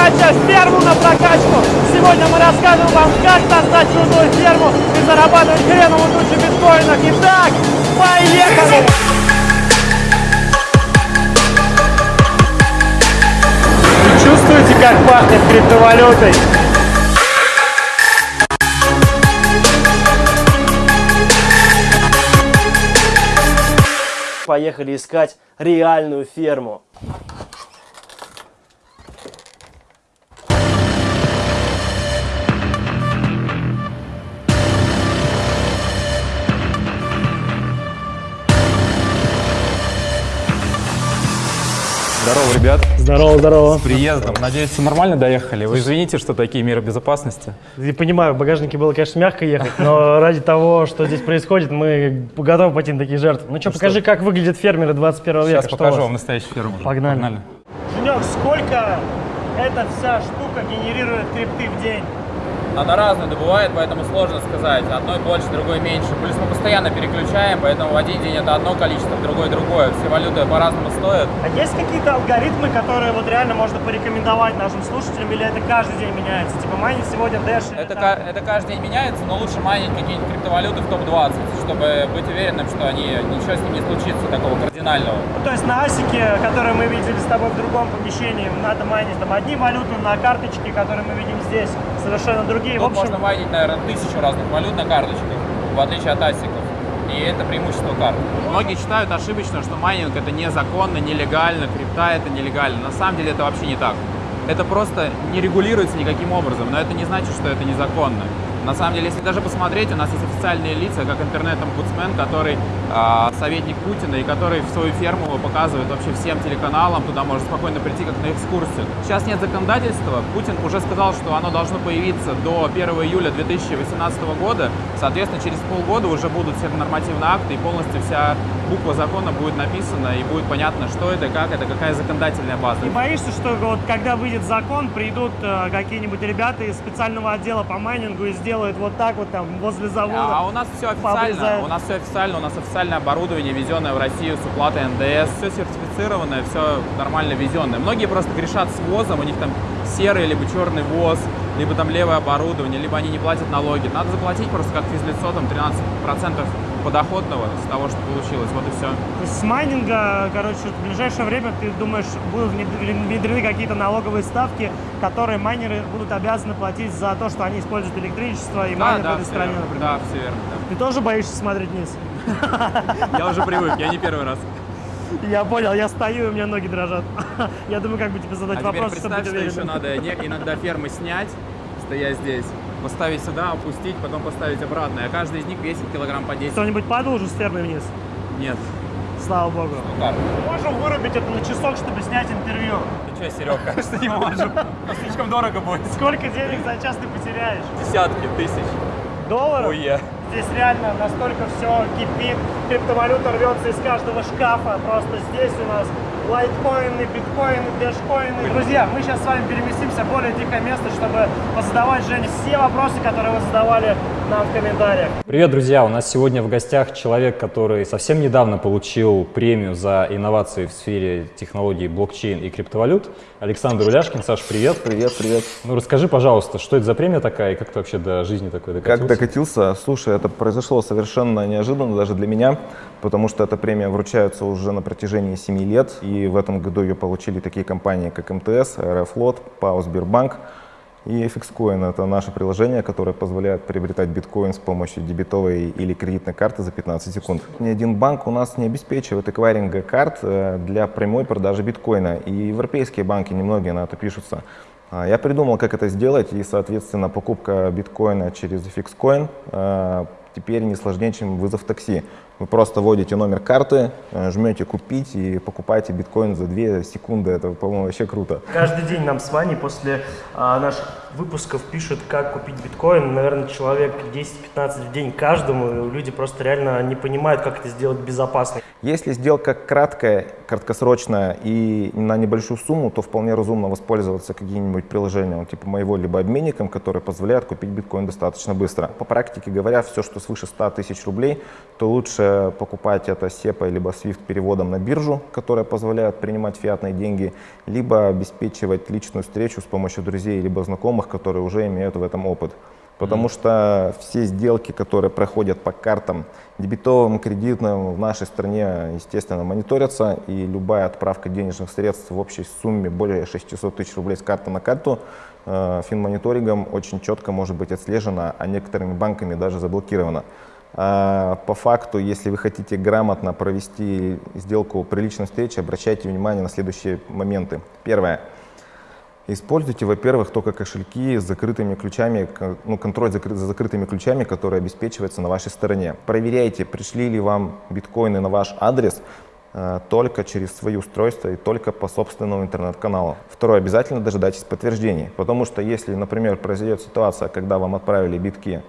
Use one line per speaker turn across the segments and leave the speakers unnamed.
передача «Ферму на прокачку». Сегодня мы расскажем вам, как создать крутую ферму и зарабатывать хреновую тучу биткоинов. Итак, поехали! Вы чувствуете, как пахнет криптовалютой? Поехали искать реальную ферму.
Здорово,
здорово.
С приездом. Надеюсь, все нормально доехали. Вы извините, что такие меры безопасности.
Я понимаю, в багажнике было, конечно, мягко ехать, но ради того, что здесь происходит, мы готовы пойти на такие жертвы. Ну что, покажи, как выглядят фермеры 21 века.
Сейчас покажу вам настоящую ферму.
Погнали. Женек, сколько эта вся штука генерирует крипты в день?
Она разная добывает, поэтому сложно сказать. Одной больше, другой меньше. Плюс мы постоянно переключаем, поэтому в один день это одно количество, в другой другое. Все валюты по-разному стоят.
А есть какие-то алгоритмы, которые вот реально можно порекомендовать нашим слушателям, или это каждый день меняется? Типа майнить сегодня Dash? или
Это, ка- это каждый день меняется, но лучше майнить какие-нибудь криптовалюты в топ-20, чтобы быть уверенным, что они, ничего с ним не случится такого кардинального.
Ну, То есть на асике, который мы видели с тобой в другом помещении, надо майнить там одни валюты, на карточке, которые мы видим здесь, совершенно другие. В
Тут
общем,
можно майнить, наверное, тысячу разных валют на карточках, в отличие от асиков. И это преимущество карт. Многие считают ошибочно, что майнинг это незаконно, нелегально, крипта это нелегально. На самом деле это вообще не так. Это просто не регулируется никаким образом, но это не значит, что это незаконно. На самом деле, если даже посмотреть, у нас есть официальные лица, как интернет-омбудсмен, который советник Путина и который свою ферму показывает вообще всем телеканалам, туда можно спокойно прийти как на экскурсию. Сейчас нет законодательства, Путин уже сказал, что оно должно появиться до 1 июля 2018 года, соответственно, через полгода уже будут все нормативные акты и полностью вся буква закона будет написана и будет понятно, что это, как это, какая законодательная база.
не боишься, что вот когда выйдет закон, придут э, какие-нибудь ребята из специального отдела по майнингу и сделают вот так вот там возле завода?
А у нас все официально, у нас все официально, у нас официальное оборудование, везенное в Россию с уплатой НДС, все сертифицированное, все нормально везенное. Многие просто грешат с ВОЗом, у них там серый либо черный ВОЗ, либо там левое оборудование, либо они не платят налоги. Надо заплатить просто как физлицо, там 13% подоходного с того, что получилось, вот и все.
То есть с майнинга, короче, в ближайшее время, ты думаешь, будут внедрены какие-то налоговые ставки, которые майнеры будут обязаны платить за то, что они используют электричество и майнят в этой стране,
верно,
например?
да, все верно.
Ты тоже боишься смотреть вниз?
да. Я уже привык, я не первый раз.
Я понял, я стою, и у меня ноги дрожат. Я думаю, как бы тебе задать
А
вопрос, чтобы
представь,
быть
что еще надо иногда фермы снять, стоя здесь, поставить сюда, опустить, потом поставить обратно. А каждый из них весит килограмм по 10.
Кто-нибудь падал уже с фермы вниз?
Нет.
Слава богу.
Ну?
Можем вырубить это на часок, чтобы снять интервью.
Ты что, Серег, кажется, не можем. Слишком дорого будет.
Сколько денег за час ты потеряешь?
Десятки тысяч.
Долларов?
Уе.
Здесь реально настолько все кипит, криптовалюта рвется из каждого шкафа. Просто здесь у нас лайткоины, биткоины, дэшкоины. Друзья, мы сейчас с вами переместимся в более тихое место, чтобы позадавать Жене все вопросы, которые вы задавали нам в комментариях.
Привет, друзья! У нас сегодня в гостях человек, который совсем недавно получил премию за инновации в сфере технологий блокчейн и криптовалют. Александр Уляшкин. Саш, привет!
Привет, привет.
Ну расскажи, пожалуйста, что это за премия такая и как ты вообще до жизни такой докатился?
Как докатился? Слушай, это произошло совершенно неожиданно даже для меня, потому что эта премия вручается уже на протяжении 7 лет, и в этом году ее получили такие компании, как МТС, Аэрофлот, ПАО Сбербанк и FXCoin. Это наше приложение, которое позволяет приобретать биткоин с помощью дебетовой или кредитной карты за 15 секунд. Ни один банк у нас не обеспечивает эквайринга карт э, для прямой продажи биткоина, и европейские банки немногие на это пишутся. А, Я придумал, как это сделать, и, соответственно, покупка биткоина через FixCoin э, теперь не сложнее, чем вызов такси. Вы просто вводите номер карты, э, жмете «Купить» и покупаете биткоин за 2 секунды. Это, по-моему, вообще круто.
Каждый день нам с Ваней после а, наших выпусков пишут, как купить биткоин. Наверное, человек 10-15 в день каждому. И люди просто реально не понимают, как это сделать безопасно.
Если сделка краткая, краткосрочная и на небольшую сумму, то вполне разумно воспользоваться каким-нибудь приложением типа моего, либо обменником, который позволяет купить биткоин достаточно быстро. По практике говоря, все, что свыше 100 тысяч рублей, то лучше покупать это SEPA либо SWIFT переводом на биржу, которая позволяет принимать фиатные деньги, либо обеспечивать личную встречу с помощью друзей либо знакомых, которые уже имеют в этом опыт. Потому mm. что все сделки, которые проходят по картам дебетовым, кредитным в нашей стране, естественно, мониторятся. И любая отправка денежных средств в общей сумме более 600 тысяч рублей с карты на карту э, финмониторингом очень четко может быть отслежена, а некоторыми банками даже заблокирована. А по факту, если вы хотите грамотно провести сделку при личной встрече, обращайте внимание на следующие моменты. Первое. Используйте, во-первых, только кошельки с закрытыми ключами, ну, контроль за закрытыми ключами, который обеспечивается на вашей стороне. Проверяйте, пришли ли вам биткоины на ваш адрес э, только через свои устройства и только по собственному интернет-каналу. Второе, обязательно дожидайтесь подтверждений, потому что если, например, произойдет ситуация, когда вам отправили битки,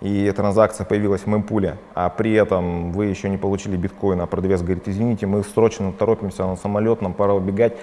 и транзакция появилась в мемпуле, а при этом вы еще не получили биткоин, а продавец говорит, извините, мы срочно торопимся на самолет, нам пора убегать,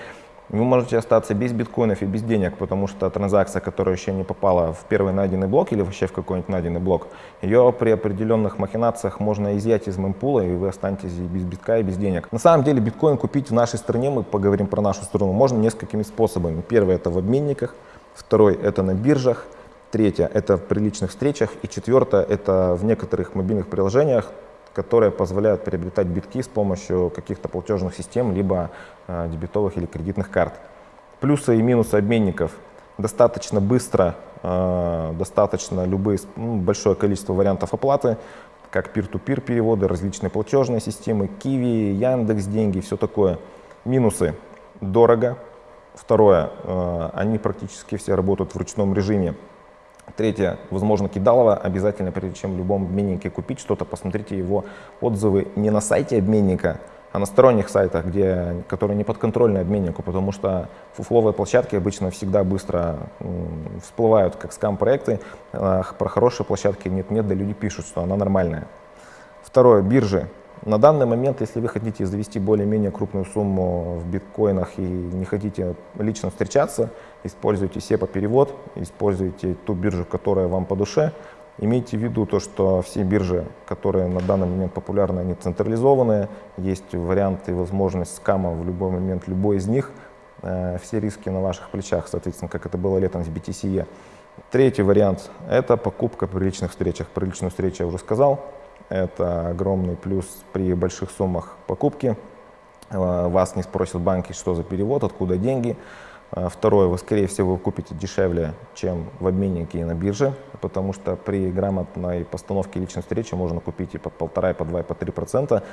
вы можете остаться без биткоинов и без денег, потому что транзакция, которая еще не попала в первый найденный блок или вообще в какой-нибудь найденный блок, ее при определенных махинациях можно изъять из мемпула, и вы останетесь без битка и без денег. На самом деле биткоин купить в нашей стране, мы поговорим про нашу страну, можно несколькими способами. Первый это в обменниках, второй это на биржах, третье это в приличных встречах, и четвертое это в некоторых мобильных приложениях, которые позволяют приобретать битки с помощью каких-то платежных систем, либо э, дебетовых или кредитных карт. Плюсы и минусы обменников. Достаточно быстро, э, достаточно любые, ну, большое количество вариантов оплаты, как peer-to-peer переводы, различные платежные системы, Kiwi, Яндекс, деньги, все такое. Минусы. Дорого. Второе. Э, они практически все работают в ручном режиме. Третье, возможно, кидалово. Обязательно, прежде чем в любом обменнике купить что-то, посмотрите его отзывы не на сайте обменника, а на сторонних сайтах, где, которые не подконтрольны обменнику, потому что фуфловые площадки обычно всегда быстро всплывают как скам-проекты. Про хорошие площадки нет-нет, да люди пишут, что она нормальная. Второе, биржи. На данный момент, если вы хотите завести более-менее крупную сумму в биткоинах и не хотите лично встречаться, используйте SEPA перевод, используйте ту биржу, которая вам по душе. Имейте в виду то, что все биржи, которые на данный момент популярны, они централизованные, есть варианты и возможность скама в любой момент, любой из них. Э, все риски на ваших плечах, соответственно, как это было летом с BTC. Третий вариант – это покупка при личных встречах. При личной встрече я уже сказал, это огромный плюс при больших суммах покупки. Э, вас не спросят банки, что за перевод, откуда деньги. Э, второе, вы, скорее всего, купите дешевле, чем в обменнике и на бирже, потому что при грамотной постановке личной встречи можно купить и по полтора, и по два, и по три процента.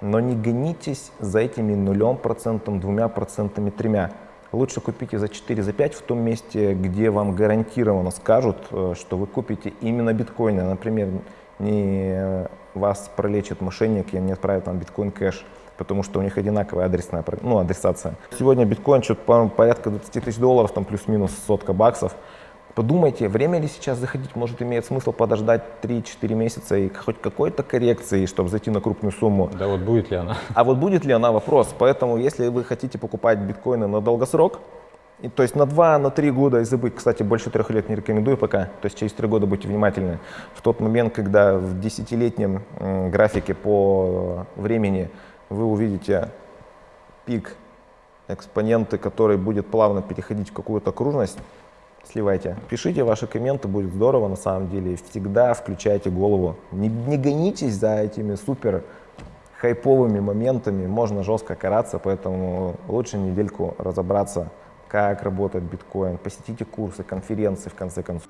Но не гонитесь за этими нулем процентом, двумя процентами, тремя. Лучше купите за 4, за 5 в том месте, где вам гарантированно скажут, э, что вы купите именно биткоины. Например, не вас пролечит мошенник и не отправит вам биткоин кэш, потому что у них одинаковая адресная ну, адресация. Сегодня биткоин что-то порядка 20 тысяч долларов, там плюс-минус сотка баксов. Подумайте, время ли сейчас заходить, может имеет смысл подождать 3-4 месяца и хоть какой-то коррекции, чтобы зайти на крупную сумму.
Да вот будет ли она?
А вот будет ли она вопрос. Поэтому если вы хотите покупать биткоины на долгосрок, и, то есть на 2, на 3 года и забыть, кстати, больше трех лет не рекомендую пока, то есть через 3 года будьте внимательны. В тот момент, когда в десятилетнем графике по времени вы увидите пик экспоненты, который будет плавно переходить в какую-то окружность, сливайте. Пишите ваши комменты, будет здорово на самом деле. Всегда включайте голову. Не, не гонитесь за этими супер хайповыми моментами, можно жестко караться, поэтому лучше недельку разобраться как работает биткоин, посетите курсы, конференции в конце концов.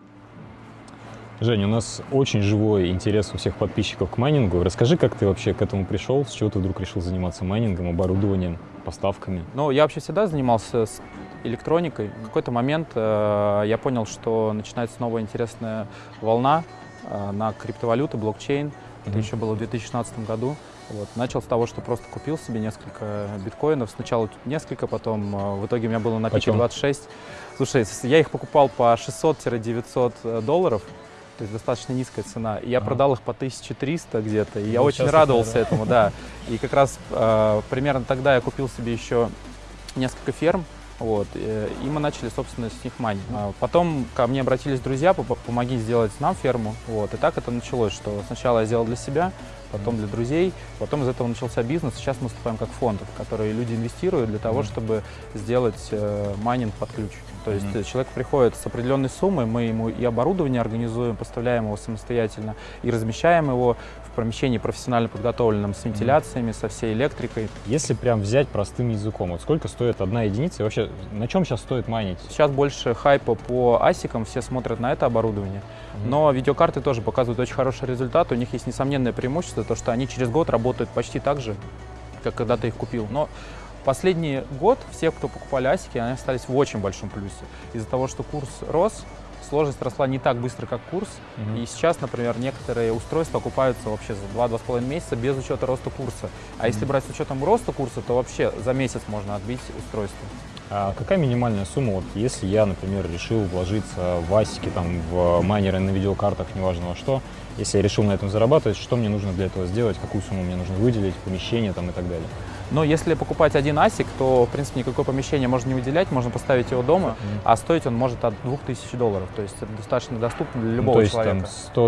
Женя, у нас очень живой интерес у всех подписчиков к майнингу. Расскажи, как ты вообще к этому пришел, с чего ты вдруг решил заниматься майнингом, оборудованием, поставками?
Ну, я вообще всегда занимался с электроникой. В какой-то момент э, я понял, что начинается новая интересная волна э, на криптовалюты, блокчейн. Это еще было в 2016 году.
Вот. Начал с того, что просто купил себе несколько биткоинов. Сначала несколько, потом э, в итоге у меня было на пике
Почем?
26. Слушай, я их покупал по 600-900 долларов, то есть достаточно низкая цена. И я
Ага.
продал их по 1300 где-то, и я
Ну,
очень
сейчас
радовался
такая,
этому, да. И как раз э, примерно тогда я купил себе еще несколько ферм, вот, э, и мы начали, собственно, с них майнить. А Потом ко мне обратились друзья, «Пом- помоги сделать нам ферму, вот, и так это началось, что сначала я сделал для себя, потом для друзей, потом из этого начался бизнес, сейчас мы выступаем как фонд, в который люди инвестируют для того, чтобы сделать э, майнинг под ключ. То есть э, человек приходит с определенной суммой, мы ему и оборудование организуем, поставляем его самостоятельно, и размещаем его в помещении профессионально подготовленном с вентиляциями, со всей электрикой.
Если прям взять простым языком, вот сколько стоит одна единица и вообще на чем сейчас стоит майнить?
Сейчас больше хайпа по асикам, все смотрят на это оборудование. Но видеокарты тоже показывают очень хороший результат. У них есть несомненное преимущество, то что они через год работают почти так же, как когда ты их купил. Но последний год все, кто покупали асики, они остались в очень большом плюсе. Из-за того, что курс рос, сложность росла не так быстро, как курс. И сейчас, например, некоторые устройства окупаются вообще за 2-2,5 месяца без учета роста курса. А если брать с учетом роста курса, то вообще за месяц можно отбить устройство.
А какая минимальная сумма, вот если я, например, решил вложиться в асики, там, в майнеры на видеокартах, неважно во что, если я решил на этом зарабатывать, что мне нужно для этого сделать, какую сумму мне нужно выделить, помещение там и так далее?
Но если покупать один асик, то, в принципе, никакое помещение можно не выделять, можно поставить его дома, а стоить он может от 2000 долларов. То есть это достаточно доступно для
Ну,
любого
то есть
человека.
там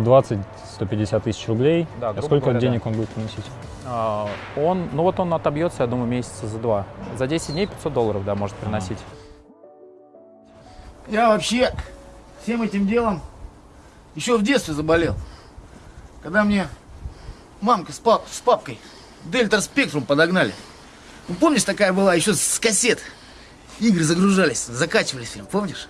120-150 тысяч рублей,
Да,
а сколько
говоря,
денег он будет приносить?
А, он, ну вот он отобьется, я думаю, месяца за два. За 10 дней 500 долларов, да, может приносить.
Я вообще всем этим делом еще в детстве заболел. Когда мне мамка с, пап- с папкой Дельта Спектрум подогнали. Помнишь, такая была еще с кассет. Игры загружались, закачивались прям, помнишь?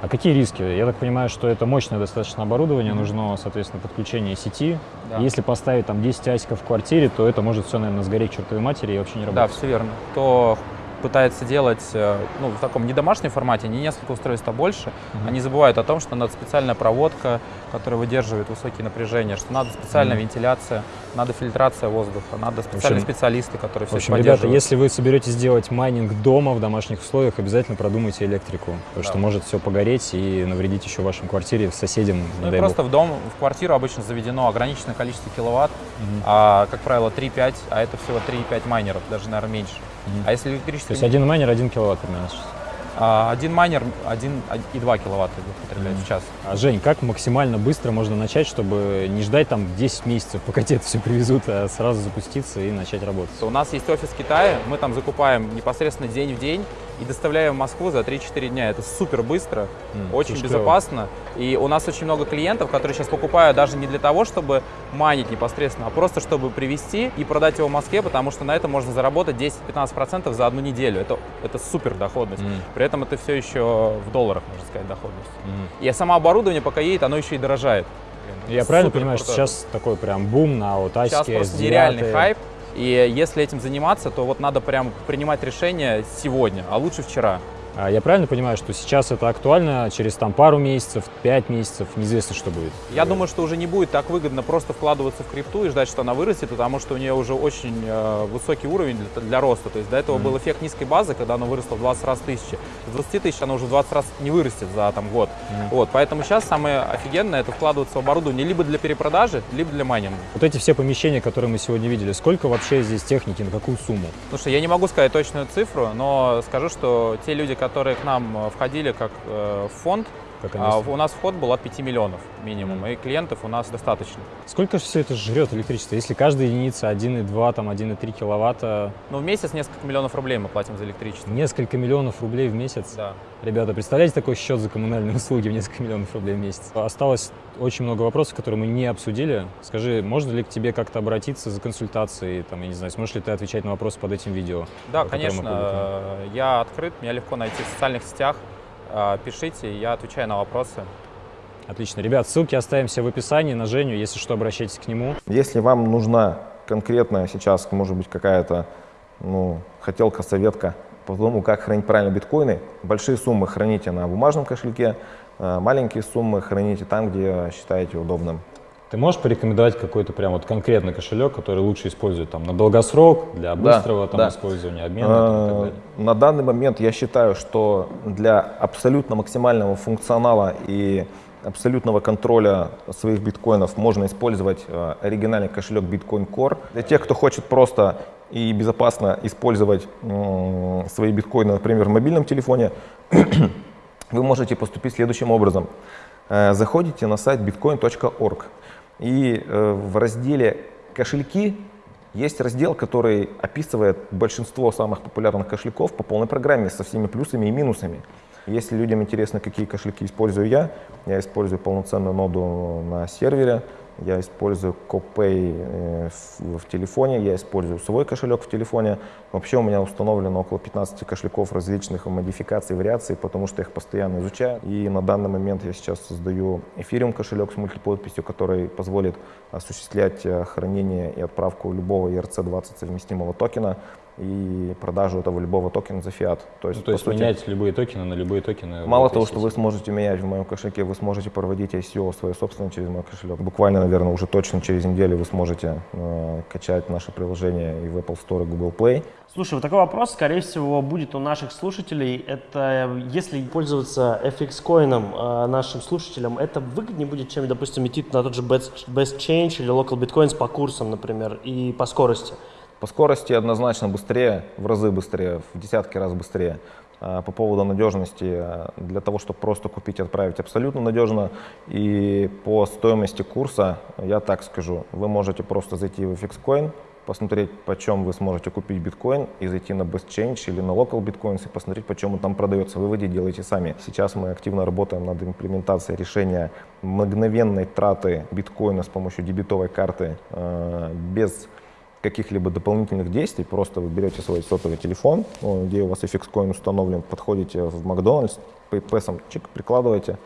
А какие риски? Я так понимаю, что это мощное достаточно оборудование, нужно, соответственно, подключение сети.
Да.
Если поставить там 10 асиков в квартире, то это может все, наверное, сгореть чертовой матери и вообще не
Да,
работать.
все верно. Кто пытается делать э, ну, в таком не домашнем формате, не несколько устройств, а больше, они забывают о том, что надо специальная проводка, которая выдерживает высокие напряжения, что надо специальная вентиляция, надо фильтрация воздуха, надо специальные
общем-
специалисты, которые
В
все
общем,
это
ребята,
поддерживают.
если вы соберетесь делать майнинг дома в домашних условиях, обязательно продумайте электрику, потому что может все погореть и навредить еще вашей квартире, соседям,
Ну и просто
бог.
в дом, в квартиру обычно заведено ограниченное количество киловатт, а, как правило, 3-5, а это всего 3-5 майнеров, даже, наверное, меньше. А если
То
электрический...
есть один майнер, один киловатт примерно сейчас.
а, один майнер 1,2 киловатта потребляет в час.
А, Жень, как максимально быстро можно начать, чтобы не ждать там 10 месяцев, пока тебе это все привезут, а сразу запуститься и начать работать?
У нас есть офис в Китае, мы там закупаем непосредственно день в день и доставляем в Москву за 3-4 дня. Это супер быстро,
М,
очень
клево.
безопасно. И у нас очень много клиентов, которые сейчас покупают даже не для того, чтобы майнить непосредственно, а просто чтобы привезти и продать его в Москве, потому что на это можно заработать 10-15% за одну неделю. Это, это супер доходность.
М.
При этом это все еще в долларах, можно сказать, доходность.
Мгм.
И само оборудование, пока едет, оно еще и дорожает.
Я правильно понимаю, что сейчас такой прям бум на вот асики,
Сейчас просто
S9?
нереальный хайп. И если этим заниматься, то вот надо прям принимать решение сегодня, а лучше вчера.
А Я правильно понимаю, что сейчас это актуально, через там пару месяцев, пять месяцев, неизвестно, что будет?
Я думаю, что уже не будет так выгодно просто вкладываться в крипту и ждать, что она вырастет, потому что у нее уже очень э, высокий уровень для, для роста. То есть до этого был эффект низкой базы, когда она выросла в 20 раз тысячи. С 20 тысяч она уже в 20 раз не вырастет за там, год. Вот, поэтому сейчас самое офигенное это вкладываться в оборудование либо для перепродажи, либо для майнинга.
Вот эти все помещения, которые мы сегодня видели, сколько вообще здесь техники, на какую сумму?
Слушай, я не могу сказать точную цифру, но скажу, что те люди, которые к нам э, входили как э, в фонд,
Как
а,
инвестор?
у нас вход был от 5 миллионов минимум, и клиентов у нас достаточно.
Сколько же все это жрет электричество? Если каждая единица 1,2, там 1,3 киловатта,
Но в месяц несколько миллионов рублей мы платим за электричество.
несколько миллионов рублей в месяц.
Да.
Ребята, представляете такой счет за коммунальные услуги в несколько миллионов рублей в месяц? Осталось очень много вопросов, которые мы не обсудили. Скажи, можно ли к тебе как-то обратиться за консультацией? Там, я не знаю, сможешь ли ты отвечать на вопросы под этим видео?
Да, конечно, я открыт, меня легко найти в социальных сетях. Э, Пишите, я отвечаю на вопросы.
Отлично. Ребят, ссылки оставим все в описании на Женю. Если что, обращайтесь к нему.
Если вам нужна конкретная сейчас, может быть, какая-то ну, хотелка, советка по тому, как хранить правильно биткоины, большие суммы храните на бумажном кошельке, Э, Маленькие суммы храните там, где считаете удобным.
Ты можешь порекомендовать какой-то прям вот конкретный кошелек, который лучше использовать там на долгосрок, для
Да,
быстрого там
да.
использования, обмена там, и так
Э,
далее?
На данный момент я считаю, что для абсолютно максимального функционала и абсолютного контроля своих биткоинов можно использовать э, оригинальный кошелек Bitcoin Core. Для тех, кто хочет просто и безопасно использовать свои биткоины, например, в мобильном телефоне, вы можете поступить следующим образом. Э, Заходите на сайт bitcoin.org и э, в разделе «Кошельки» есть раздел, который описывает большинство самых популярных кошельков по полной программе со всеми плюсами и минусами. Если людям интересно, какие кошельки использую я, я использую полноценную ноду на сервере, я использую CoPay э, в, телефоне, я использую свой кошелек в телефоне. Вообще у меня установлено около 15 кошельков различных модификаций, вариаций, потому что я их постоянно изучаю. И на данный момент я сейчас создаю эфириум кошелек с мультиподписью, который позволит осуществлять э, хранение и отправку любого ERC-20 совместимого токена и продажу этого любого токена за фиат. То есть,
Ну, то есть
сути,
менять любые токены на любые токены.
Мало того, что вы сможете менять в моем кошельке, вы сможете проводить ICO свое собственное через мой кошелек. Буквально, наверное, уже точно через неделю вы сможете э, качать наше приложение и в Apple Store, и Google Play.
Слушай, вот такой вопрос, скорее всего, будет у наших слушателей. Это если пользоваться FX коином э, нашим слушателям, это выгоднее будет, чем, допустим, идти на тот же Best, Best Change или Local Bitcoins по курсам, например, и по скорости.
По скорости однозначно быстрее, в разы быстрее, в десятки раз быстрее. А По поводу надежности, а, для того, чтобы просто купить и отправить, абсолютно надежно. И по стоимости курса, я так скажу, вы можете просто зайти в FXCoin, посмотреть, почем вы сможете купить биткоин, и зайти на Best Change или на Local Bitcoins и посмотреть, почем он там продается. Выводы делайте сами. Сейчас мы активно работаем над имплементацией решения мгновенной траты биткоина с помощью дебетовой карты э, без каких-либо дополнительных действий, просто вы берете свой сотовый телефон, где у вас FX Coin установлен, подходите в Макдональдс, PayPass чик, прикладываете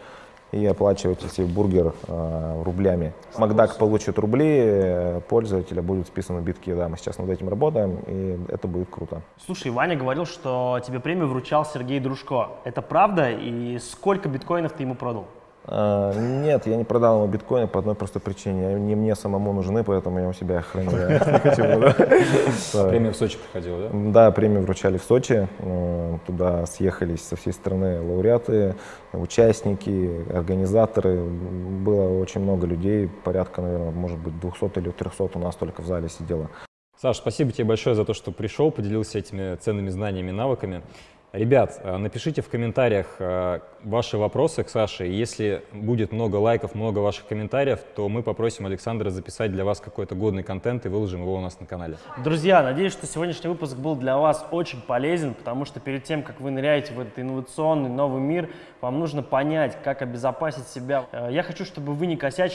и оплачиваете себе бургер э, рублями. Макдак получит рубли, э, пользователя будут списаны битки, да, мы сейчас над этим работаем, и это будет круто.
Слушай, Ваня говорил, что тебе премию вручал Сергей Дружко. Это правда? И сколько биткоинов ты ему продал?
А, Нет, я не продал ему биткоины по одной простой причине. Они мне самому нужны, поэтому я у себя их храню.
Премия в Сочи проходила, да?
Да, премию вручали в Сочи. Э, Туда съехались со всей страны лауреаты, участники, организаторы. Было очень много людей, порядка, наверное, может быть, 200 или 300 у нас только в зале сидело.
Саш, спасибо тебе большое за то, что пришел, поделился этими ценными знаниями и навыками. Ребят, э, напишите в комментариях э, ваши вопросы к Саше. Если будет много лайков, много ваших комментариев, то мы попросим Александра записать для вас какой-то годный контент и выложим его у нас на канале.
Друзья, надеюсь, что сегодняшний выпуск был для вас очень полезен, потому что перед тем, как вы ныряете в этот инновационный новый мир, вам нужно понять, как обезопасить себя. Э, Я хочу, чтобы вы не косячили